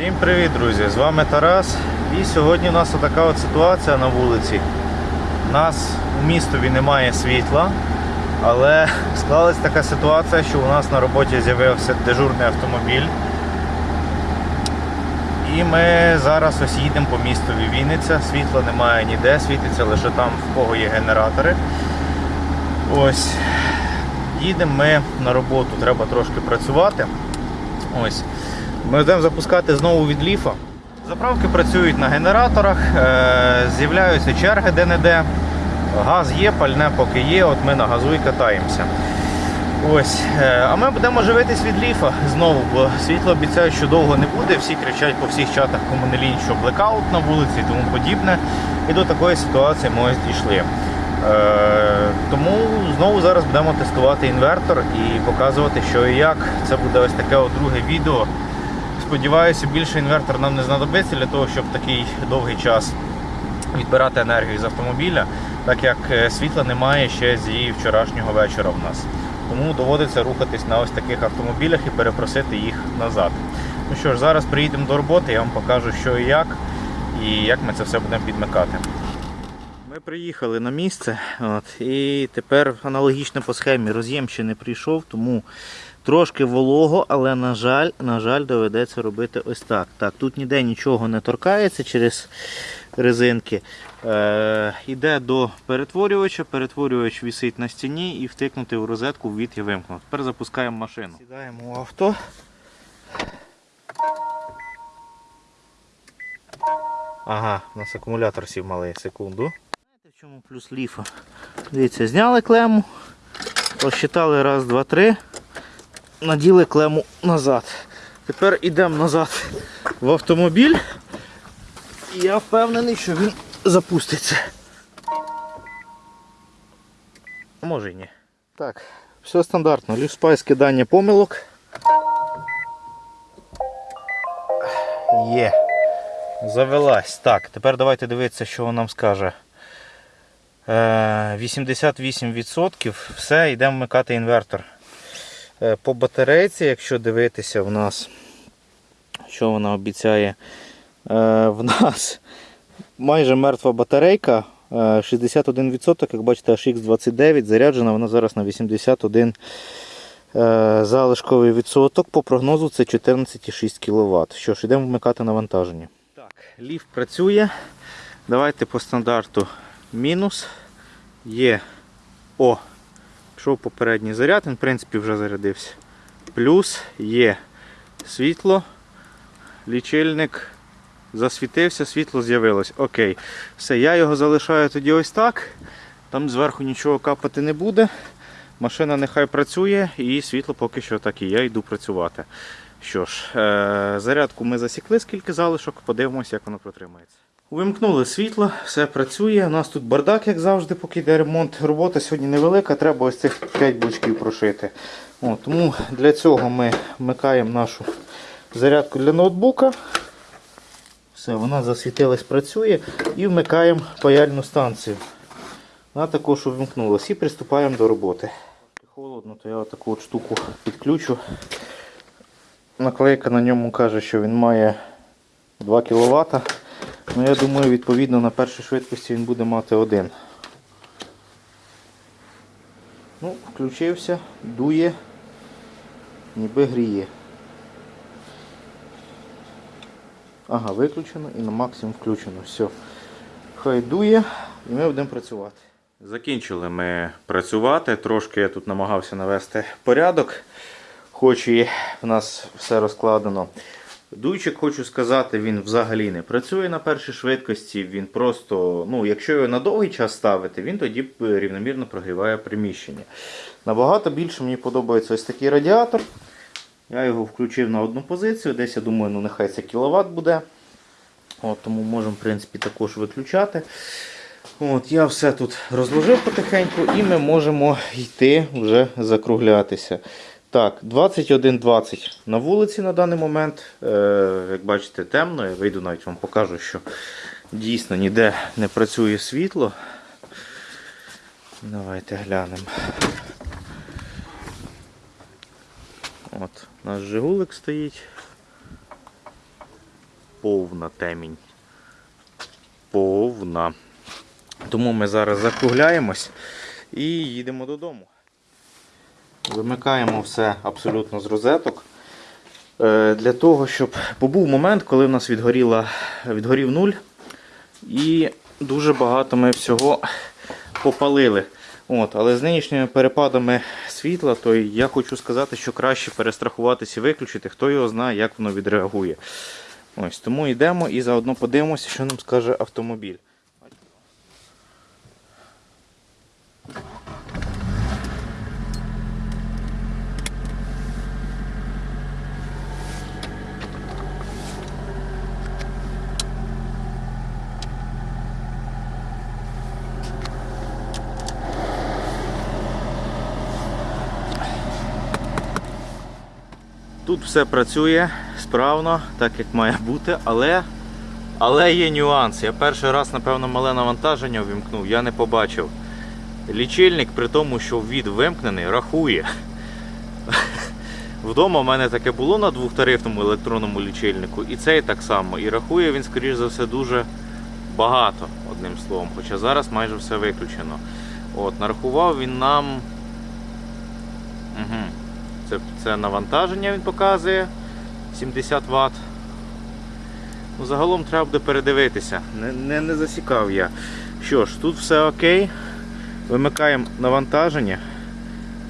Всім привіт, друзі! З вами Тарас. І сьогодні у нас така от ситуація на вулиці. У нас у містові немає світла, але склалась така ситуація, що у нас на роботі з'явився дежурний автомобіль. І ми зараз ось їдемо по містові Вінниця. Світла немає ніде, світиться лише там, в кого є генератори. Ось. Їдемо ми на роботу, треба трошки працювати. Ось. Ми будемо запускати знову від ліфа. Заправки працюють на генераторах, е, з'являються черги де-не-де. Газ є, пальне поки є, от ми на газу і катаємося. Ось. е, А ми будемо живитись від ліфа знову, бо світло обіцяють, що довго не буде. Всі кричать по всіх чатах комунелінь, що блекаут на вулиці і тому подібне. І до такої ситуації ми ось дійшли. Е, Тому знову зараз будемо тестувати інвертор і показувати, що і як. Це буде ось таке от друге відео. Сподіваюся, більше інвертор нам не знадобиться для того, щоб такий довгий час відбирати енергію з автомобіля, так як е, світла немає ще з її вчорашнього вечора в нас. Тому доводиться рухатись на ось таких автомобілях і перепросити їх назад. Ну що ж, зараз приїдемо до роботи, я вам покажу, що і як, і як ми це все будемо підмикати. Ми приїхали на місце от, і тепер аналогічно по схемі роз'єм ще не прийшов, тому трошки волого, але на жаль, на жаль, доведеться робити ось так. Так, Тут ніде нічого не торкається через резинки. Е, Іде до перетворювача, перетворювач висить на стіні і втикнути в розетку ввід і вимкнути. Тепер запускаємо машину. Сідаємо в авто. Ага, у нас акумулятор сів малий, секунду. Знаєте, в чому плюс ліфа? Дивіться, зняли клему, розчитали раз, два, три, наділи клему назад. Тепер йдемо назад в автомобіль. І я впевнений, що він запуститься. Може і ні. Так, все стандартно. Ліфспай скидання помилок. Є. Завелась. Так, тепер давайте дивитися, що вона нам скаже. Е, 88%. Все, йдемо вмикати інвертор. Е, По батарейці, якщо дивитися, в нас, що вона обіцяє, е, в нас майже мертва батарейка. е, 61%, як бачите, HX29 заряджена, вона зараз на 81 е, залишковий відсоток. По прогнозу це 14,6 кВт. Що ж, йдемо вмикати навантаження. Так, ліфт працює. Давайте по стандарту мінус. Є. О, пішов попередній заряд, він в принципі вже зарядився. Плюс є світло, лічильник засвітився, світло з'явилось. Окей. Все, я його залишаю тоді ось так. Там зверху нічого капати не буде. Машина нехай працює і світло поки що так і я йду працювати. Що ж, е- зарядку ми засікли, скільки залишок, подивимося, як воно протримається. Увімкнули світло, все працює. У нас тут бардак, як завжди, поки йде ремонт. Робота сьогодні невелика, треба ось цих 5 блочків прошити. О, тому для цього ми вмикаємо нашу зарядку для ноутбука. Все, вона засвітилась, працює і вмикаємо паяльну станцію. Вона також увімкнулась і приступаємо до роботи. Холодно, то я таку от штуку підключу. Наклейка на ньому каже, що він має 2 кВт. Ну, я думаю, відповідно на першій швидкості він буде мати один. Ну, включився, дує, ніби гріє. Ага, виключено і на максимум включено. Все. Хай дує і ми будемо працювати. Закінчили ми працювати. Трошки я тут намагався навести порядок, хоч і в нас все розкладено. Дуйчик, хочу сказати, він взагалі не працює на першій швидкості. Він просто, ну, якщо його на довгий час ставити, він тоді рівномірно прогріває приміщення. Набагато більше мені подобається ось такий радіатор. Я його включив на одну позицію, десь я думаю, ну нехай це кіловат буде. От, Тому можемо в принципі, також виключати. От, Я все тут розложив потихеньку і ми можемо йти вже закруглятися. Так, 21.20 на вулиці на даний момент. Е, Як бачите, темно. Я вийду навіть вам покажу, що дійсно ніде не працює світло. Давайте глянемо. От, у нас Жигулик стоїть. 21.20. 21.20 на вулиці на даний момент. Як бачите, темно. Я вийду навіть вам покажу, що дійсно ніде не працює світло. 21.20 на вулиці на даний момент. Давайте глянемо. От, у нас Жигулик стоїть. 21.20 на вулиці на даний момент. повна темінь. Повна. Тому ми зараз закругляємось і їдемо додому. Вимикаємо все абсолютно з розеток. Е, Для того, щоб бо був момент, коли в нас відгоріла, відгорів нуль, і дуже багато ми всього попалили. От, але з нинішніми перепадами світла, то я хочу сказати, що краще перестрахуватися і виключити, хто його знає, як воно відреагує. Ось, тому йдемо і заодно подивимося, що нам скаже автомобіль. Тут все працює справно, так як має бути, але, але є нюанс. Я перший раз, напевно, мале навантаження ввімкнув, я не побачив. Лічильник, при тому, що від вимкнений, рахує. Вдома в мене таке було на двохтарифному електронному лічильнику, і цей так само. І рахує він, скоріш за все, дуже багато, одним словом. Хоча зараз майже все виключено. От, нарахував він нам. Угу. Це, це навантаження він показує 70 Вт. Ну, загалом треба буде передивитися. Не, не, не засікав я. Що ж, тут все окей. Вимикаємо навантаження,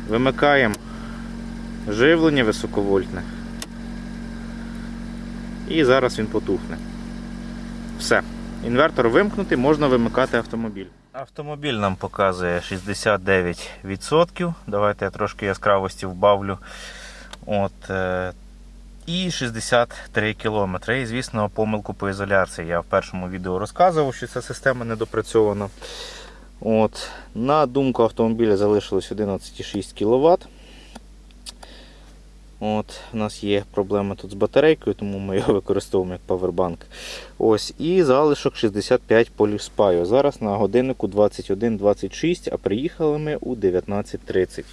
вимикаємо живлення високовольтне. І зараз він потухне. Все. Інвертор вимкнутий, можна вимикати автомобіль. Автомобіль нам показує 69%. Давайте я трошки яскравості вбавлю. От, е, і 63 км. І, звісно, помилку по ізоляції. Я в першому відео розказував, що ця система недопрацьована. От, на думку автомобіля залишилось 11,6 кВт. От, У нас є проблема тут з батарейкою, тому ми його використовуємо як павербанк. Ось, І залишок 65 полюспаю. Зараз на годиннику 21.26, а приїхали ми у 19.30.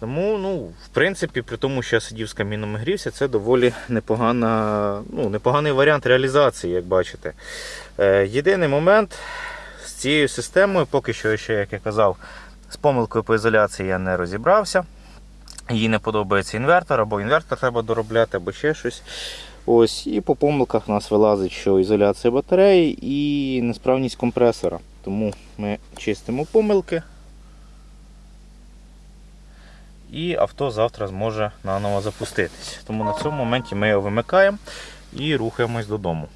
Тому, ну, в принципі, при тому, що я сидів з каміном і грівся, це доволі непогана, ну, непоганий варіант реалізації, як бачите. Е, єдиний момент з цією системою, поки що, ще, як я казав, з помилкою по ізоляції я не розібрався. Їй не подобається інвертор, або інвертор треба доробляти, або ще щось. Ось, І по помилках у нас вилазить, що ізоляція батареї і несправність компресора. Тому ми чистимо помилки. І авто завтра зможе наново запуститись. Тому на цьому моменті ми його вимикаємо і рухаємось додому.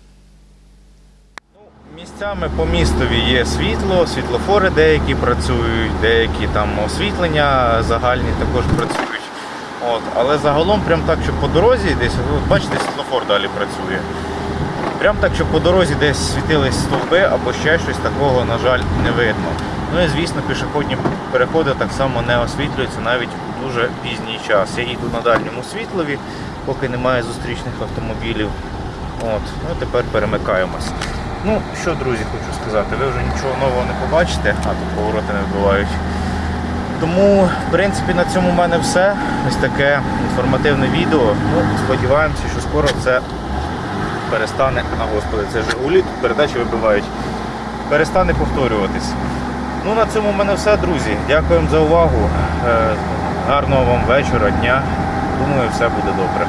Ну, Місцями по містові є світло, світлофори деякі працюють, деякі там освітлення загальні також працюють. От, але загалом, прям так, щоб по дорозі десь, от бачите, світлофор далі працює. Прям так, щоб по дорозі десь світились стовби або ще щось такого, на жаль, не видно. Ну і звісно, пішохідні переходи так само не освітлюються навіть у дуже пізній час. Я їду на дальньому світлові, поки немає зустрічних автомобілів. От, ну Тепер перемикаємось. Ну що, друзі, хочу сказати, ви вже нічого нового не побачите, а тут повороти не вбивають. Тому, в принципі, на цьому в мене все. Ось таке інформативне відео. Ну, Сподіваємося, що скоро це перестане, а господи, це Жигулі, тут передачі вибивають, перестане повторюватись. Ну, на цьому в мене все, друзі. Дякуємо за увагу. Е, Гарного вам вечора, дня. Думаю, все буде добре.